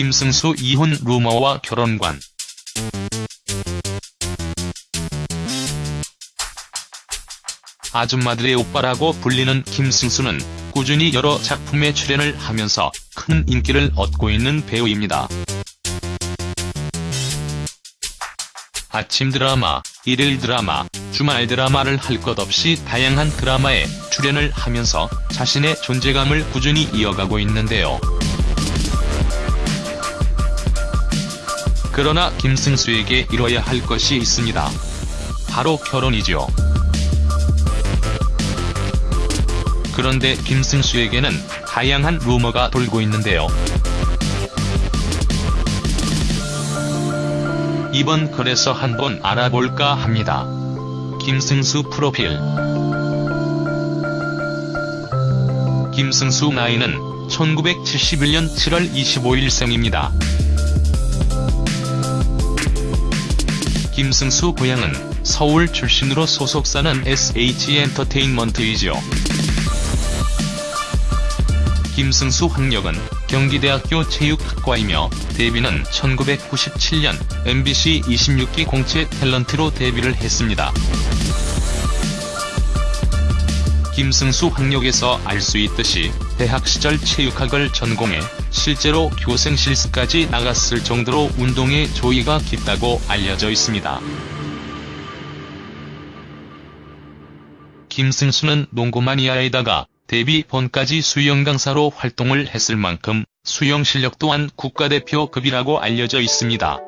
김승수 이혼 루머와 결혼관 아줌마들의 오빠라고 불리는 김승수는 꾸준히 여러 작품에 출연을 하면서 큰 인기를 얻고 있는 배우입니다. 아침 드라마, 일일 드라마, 주말 드라마를 할 것 없이 다양한 드라마에 출연을 하면서 자신의 존재감을 꾸준히 이어가고 있는데요. 그러나 김승수에게 이뤄야 할 것이 있습니다. 바로 결혼이죠. 그런데 김승수에게는 다양한 루머가 돌고 있는데요. 이번 글에서 한번 알아볼까 합니다. 김승수 프로필 김승수 나이는 1971년 7월 25일 생입니다. 김승수 고향은 서울 출신으로 소속사는 SH엔터테인먼트이죠. 김승수 학력은 경기대학교 체육학과이며 데뷔는 1997년 MBC 26기 공채 탤런트로 데뷔를 했습니다. 김승수 학력에서 알 수 있듯이 대학 시절 체육학을 전공해 실제로 교생 실습까지 나갔을 정도로 운동에 조예가 깊다고 알려져 있습니다. 김승수는 농구 마니아에다가 데뷔 번까지 수영 강사로 활동을 했을 만큼 수영 실력 또한 국가대표급이라고 알려져 있습니다.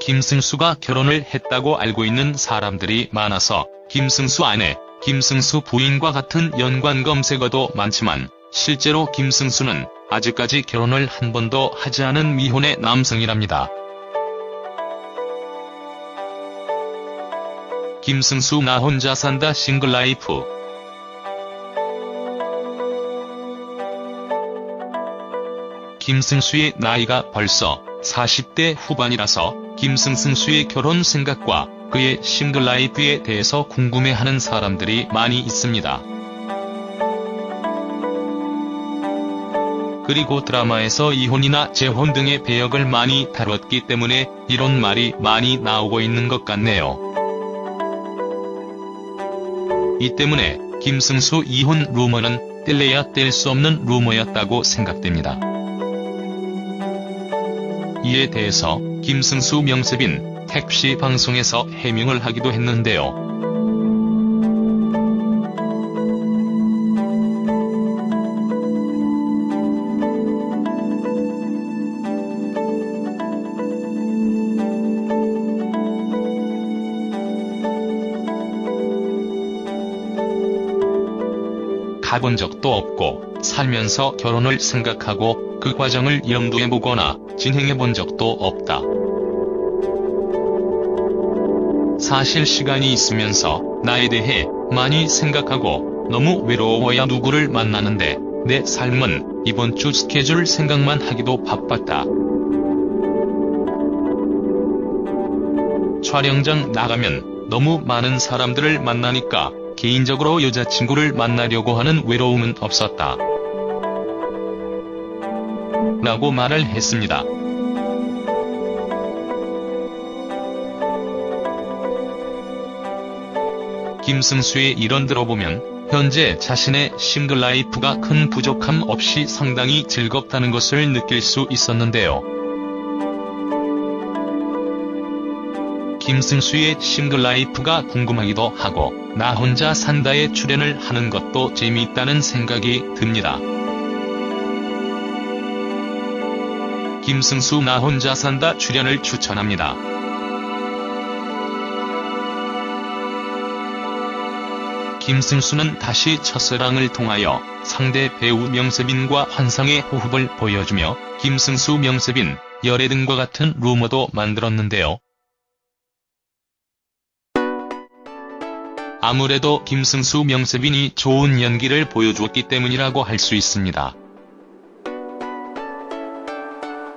김승수가 결혼을 했다고 알고 있는 사람들이 많아서 김승수 아내, 김승수 부인과 같은 연관 검색어도 많지만 실제로 김승수는 아직까지 결혼을 한 번도 하지 않은 미혼의 남성이랍니다. 김승수 나 혼자 산다 싱글라이프 김승수의 나이가 벌써 40대 후반이라서 김승승수의 결혼 생각과 그의 싱글라이프에 대해서 궁금해하는 사람들이 많이 있습니다. 그리고 드라마에서 이혼이나 재혼 등의 배역을 많이 다뤘기 때문에 이런 말이 많이 나오고 있는 것 같네요. 이 때문에 김승수 이혼 루머는 뗄래야 뗄 수 없는 루머였다고 생각됩니다. 이에 대해서 김승수 명세빈 택시 방송에서 해명을 하기도 했는데요. 가본 적도 없고 살면서 결혼을 생각하고 그 과정을 염두해보거나 진행해 본 적도 없다. 사실 시간이 있으면서 나에 대해 많이 생각하고 너무 외로워야 누구를 만나는데 내 삶은 이번 주 스케줄 생각만 하기도 바빴다. 촬영장 나가면 너무 많은 사람들을 만나니까 개인적으로 여자친구를 만나려고 하는 외로움은 없었다. 라고 말을 했습니다. 김승수의 이런 들어보면 현재 자신의 single life가 큰 부족함 없이 상당히 즐겁다는 것을 느낄 수 있었는데요. 김승수의 single life가 궁금하기도 하고 나 혼자 산다에 출연을 하는 것도 재미있다는 생각이 듭니다. 김승수 나 혼자 산다 출연을 추천합니다. 김승수는 다시 첫사랑을 통하여 상대 배우 명세빈과 환상의 호흡을 보여주며 김승수 명세빈, 열애 등과 같은 루머도 만들었는데요. 아무래도 김승수 명세빈이 좋은 연기를 보여주었기 때문이라고 할 수 있습니다.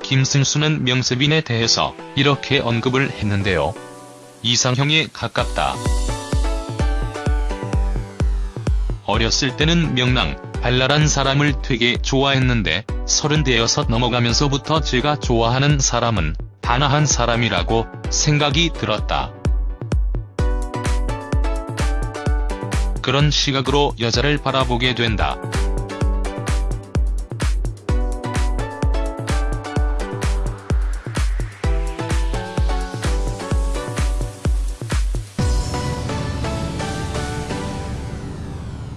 김승수는 명세빈에 대해서 이렇게 언급을 했는데요. 이상형에 가깝다. 어렸을 때는 명랑, 발랄한 사람을 되게 좋아했는데 서른대여섯 넘어가면서부터 제가 좋아하는 사람은 단한 사람이라고 생각이 들었다. 그런 시각으로 여자를 바라보게 된다.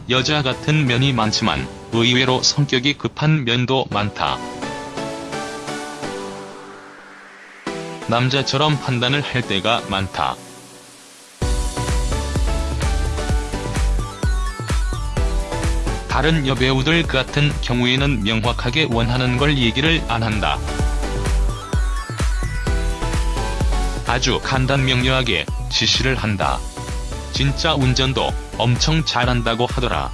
여자 같은 면이 많지만 의외로 성격이 급한 면도 많다. 남자처럼 판단을 할 때가 많다. 다른 여배우들 같은 경우에는 명확하게 원하는 걸 얘기를 안 한다. 아주 간단명료하게 지시를 한다. 진짜 운전도 엄청 잘한다고 하더라.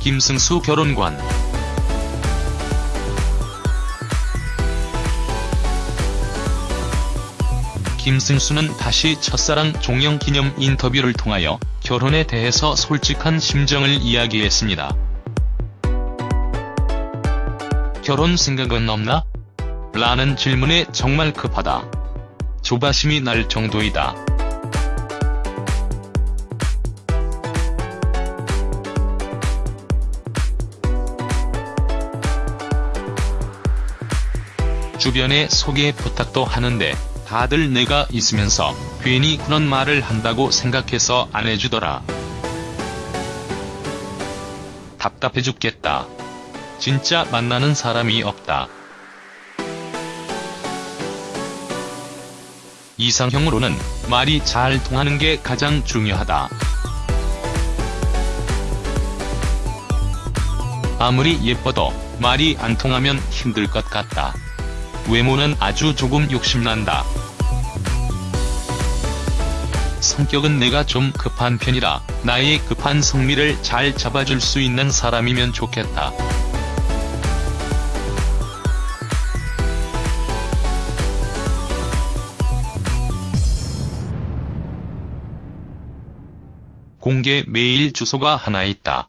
김승수 결혼관 김승수는 다시 첫사랑 종영 기념 인터뷰를 통하여 결혼에 대해서 솔직한 심정을 이야기했습니다. 결혼 생각은 없나? 라는 질문에 정말 급하다. 조바심이 날 정도이다. 주변에 소개 부탁도 하는데 다들 내가 있으면서 괜히 그런 말을 한다고 생각해서 안 해주더라. 답답해 죽겠다. 진짜 만나는 사람이 없다. 이상형으로는 말이 잘 통하는 게 가장 중요하다. 아무리 예뻐도 말이 안 통하면 힘들 것 같다. 외모는 아주 조금 욕심난다. 성격은 내가 좀 급한 편이라 나의 급한 성미를 잘 잡아줄 수 있는 사람이면 좋겠다. 공개 메일 주소가 하나 있다.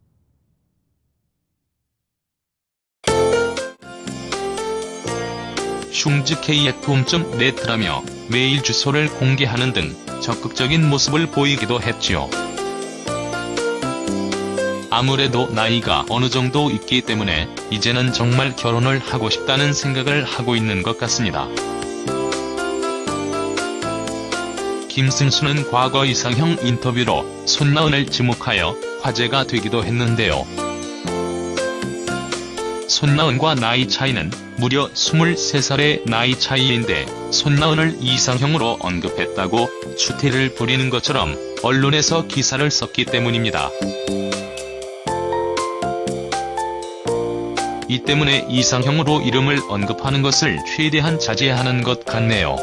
흉즈kfom.net라며 메일 주소를 공개하는 등 적극적인 모습을 보이기도 했지요. 아무래도 나이가 어느 정도 있기 때문에 이제는 정말 결혼을 하고 싶다는 생각을 하고 있는 것 같습니다. 김승수는 과거 이상형 인터뷰로 손나은을 지목하여 화제가 되기도 했는데요. 손나은과 나이 차이는 무려 23살의 나이 차이인데 손나은을 이상형으로 언급했다고 추태를 부리는 것처럼 언론에서 기사를 썼기 때문입니다. 이 때문에 이상형으로 이름을 언급하는 것을 최대한 자제하는 것 같네요.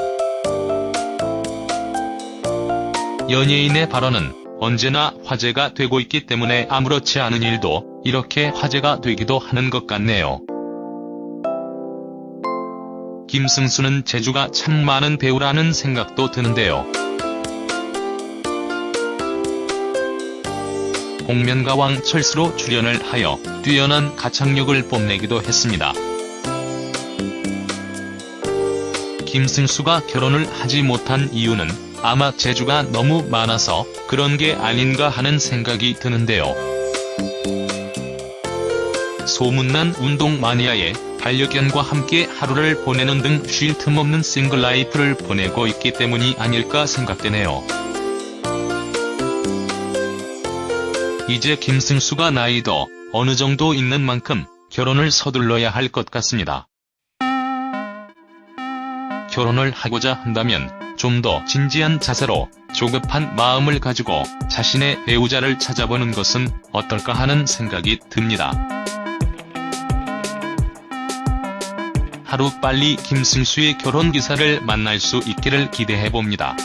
연예인의 발언은 언제나 화제가 되고 있기 때문에 아무렇지 않은 일도 이렇게 화제가 되기도 하는 것 같네요. 김승수는 재주가 참 많은 배우라는 생각도 드는데요. 공면가왕 철수로 출연을 하여 뛰어난 가창력을 뽐내기도 했습니다. 김승수가 결혼을 하지 못한 이유는 아마 재주가 너무 많아서 그런 게 아닌가 하는 생각이 드는데요. 소문난 운동 마니아의 반려견과 함께 하루를 보내는 등 쉴 틈 없는 싱글 라이프를 보내고 있기 때문이 아닐까 생각되네요. 이제 김승수가 나이도 어느 정도 있는 만큼 결혼을 서둘러야 할 것 같습니다. 결혼을 하고자 한다면 좀 더 진지한 자세로 조급한 마음을 가지고 자신의 배우자를 찾아보는 것은 어떨까 하는 생각이 듭니다. 하루빨리 김승수의 결혼 기사를 만날 수 있기를 기대해봅니다.